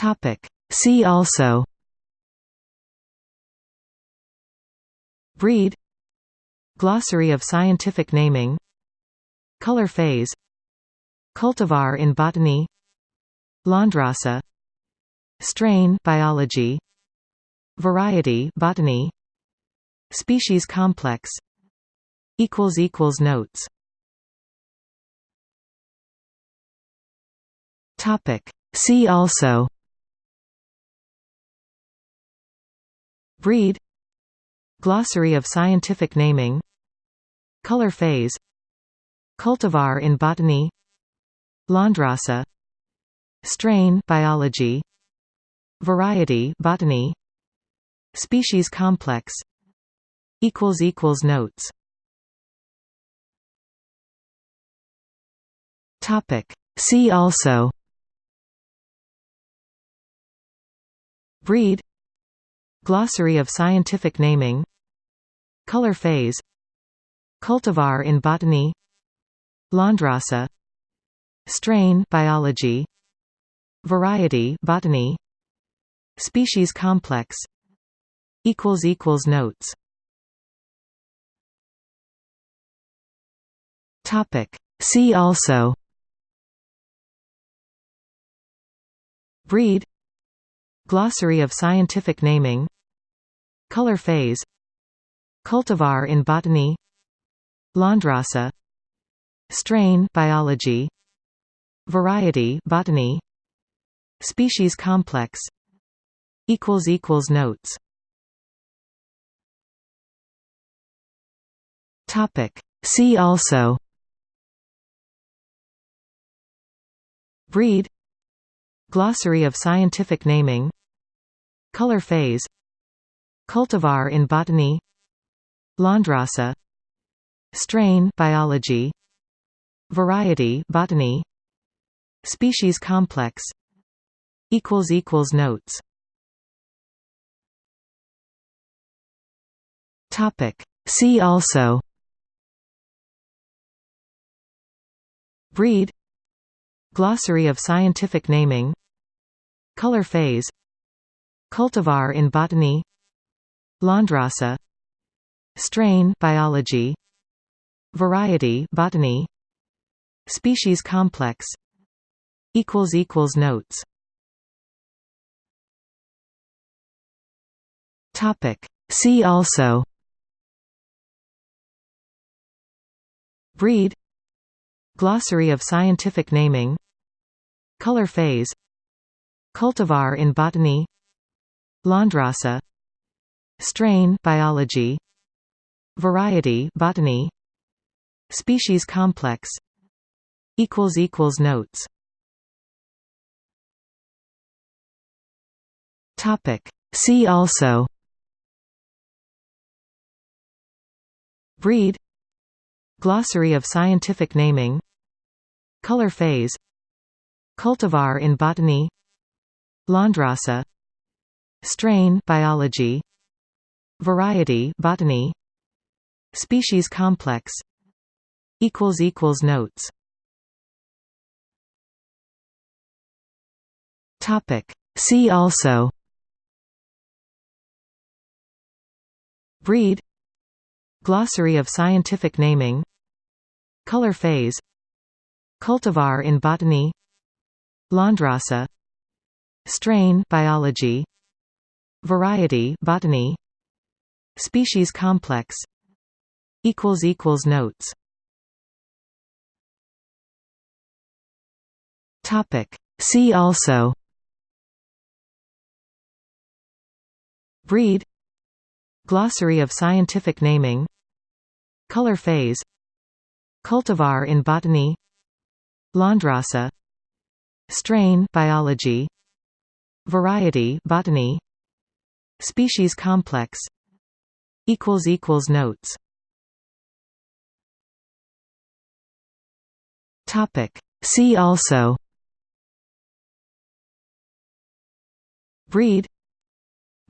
Topic. See also Breed Glossary of scientific naming Color phase Cultivar in botany Landrace Strain biology Variety botany Species complex equals equals notes Topic See also Breed Glossary of scientific naming Color phase Cultivar in botany Landrace Strain biology Variety botany Species complex equals equals notes. Topic. See also. Breed Glossary of scientific naming. Color phase. Cultivar in botany. Landrace Strain biology. Variety botany. Species complex. Equals equals notes. Topic. See also. Breed Glossary of scientific naming Color phase Cultivar in botany Landrace Strain biology Variety botany Species complex equals equals notes. Topic. See also. Breed. Glossary of scientific naming Color phase Cultivar in botany Landrace Strain biology Variety botany Species complex equals equals notes. Topic. See also. Breed. Glossary of scientific naming. Color phase Cultivar in botany. Landrace Strain biology. Variety botany. Species complex. Equals equals notes. Topic. See also. Breed. Glossary of scientific naming. Color phase. Cultivar in botany Landrace Strain biology. Variety botany. Species complex. Equals equals notes. Topic. See also. Breed. Glossary of scientific naming. Color phase. Cultivar in botany. Landrace Strain biology Variety botany Species complex equals equals notes. Topic. See also. Breed Glossary of scientific naming. Color phase. Cultivar in botany. Landrace Strain biology Variety botany Species complex equals equals notes. Topic. See also. Breed. Glossary of scientific naming. Color phase. Cultivar in botany. Landrace Strain biology. Variety botany Species complex equals equals notes. Topic. See also Breed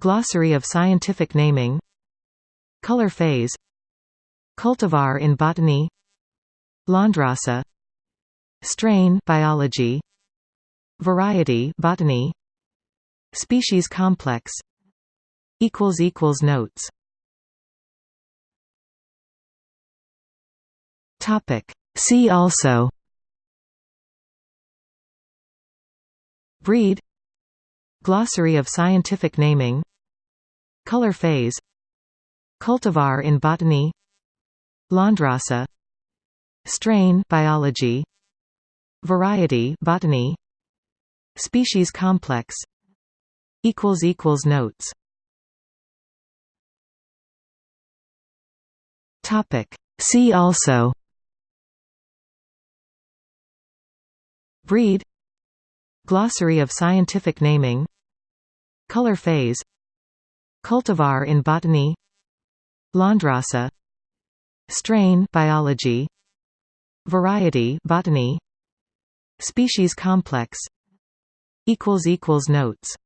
Glossary of scientific naming Color phase Cultivar in botany Landrace Strain biology Variety botany Species complex equals equals notes. Topic. See also. Breed Glossary of scientific naming. Color phase. Cultivar in botany. Landrace Strain biology. Variety botany. Species complex. Equals equals notes Topic. See also. Breed. Glossary of scientific naming. Color phase. Cultivar in botany. Landrace Strain biology. Variety botany. Species complex. Equals equals notes